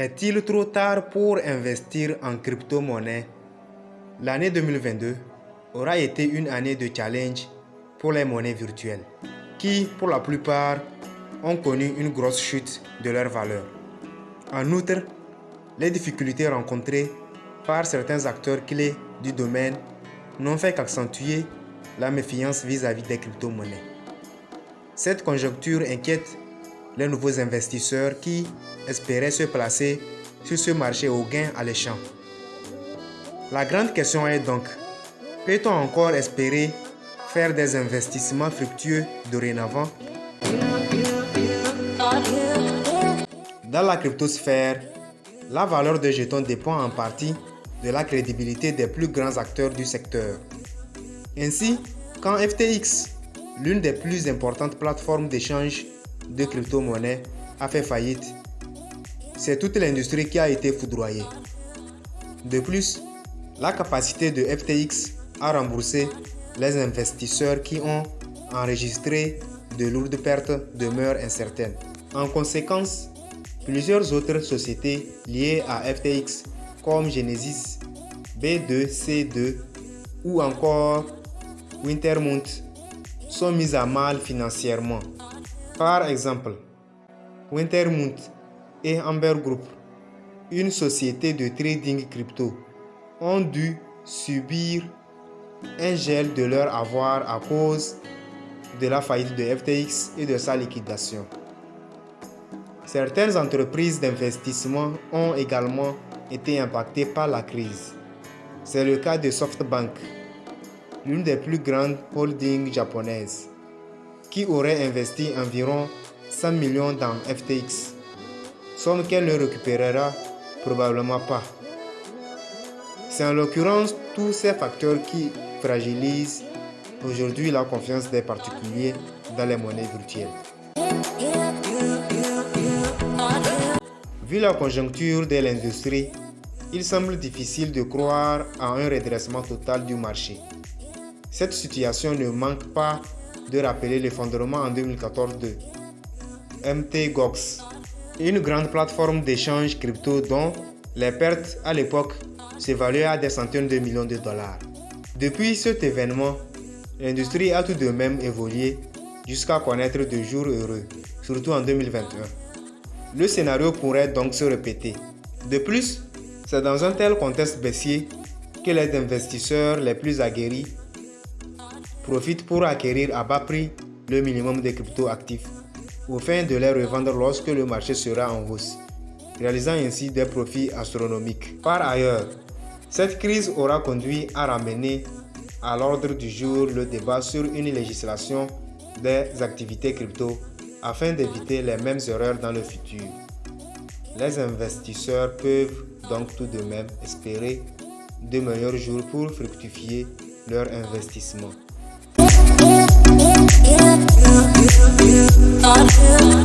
Est-il trop tard pour investir en crypto-monnaie? L'année 2022 aura été une année de challenge pour les monnaies virtuelles, qui, pour la plupart, ont connu une grosse chute de leur valeur. En outre, les difficultés rencontrées par certains acteurs clés du domaine n'ont fait qu'accentuer la méfiance vis-à-vis -vis des crypto-monnaies. Cette conjoncture inquiète les nouveaux investisseurs qui espéraient se placer sur ce marché au gain alléchant. La grande question est donc, peut-on encore espérer faire des investissements fructueux dorénavant? Dans la cryptosphère, la valeur de jetons dépend en partie de la crédibilité des plus grands acteurs du secteur. Ainsi, quand FTX, l'une des plus importantes plateformes d'échange de crypto-monnaies, a fait faillite, c'est toute l'industrie qui a été foudroyée. De plus, la capacité de FTX à rembourser les investisseurs qui ont enregistré de lourdes pertes demeure incertaine. En conséquence, plusieurs autres sociétés liées à FTX comme Genesis, B2C2 ou encore Wintermount sont mises à mal financièrement. Par exemple, Wintermount et Amber Group, une société de trading crypto, ont dû subir un gel de leur avoir à cause de la faillite de FTX et de sa liquidation. Certaines entreprises d'investissement ont également été impactées par la crise. C'est le cas de SoftBank, l'une des plus grandes holdings japonaises, qui aurait investi environ 100 millions dans FTX, somme qu'elle ne récupérera probablement pas. C'est en l'occurrence tous ces facteurs qui fragilisent aujourd'hui la confiance des particuliers dans les monnaies virtuelles. Vu la conjoncture de l'industrie, il semble difficile de croire à un redressement total du marché. Cette situation ne manque pas de rappeler l'effondrement en 2014 de MTGOX, une grande plateforme d'échange crypto dont les pertes à l'époque s'évaluaient à des centaines de millions de dollars. Depuis cet événement, l'industrie a tout de même évolué jusqu'à connaître de jours heureux, surtout en 2021. Le scénario pourrait donc se répéter. De plus, c'est dans un tel contexte baissier que les investisseurs les plus aguerris profitent pour acquérir à bas prix le minimum de crypto actifs, au fin de les revendre lorsque le marché sera en hausse, réalisant ainsi des profits astronomiques. Par ailleurs, cette crise aura conduit à ramener à l'ordre du jour le débat sur une législation des activités crypto afin d'éviter les mêmes erreurs dans le futur. Les investisseurs peuvent donc tout de même espérer de meilleurs jours pour fructifier leur investissement. yeah you.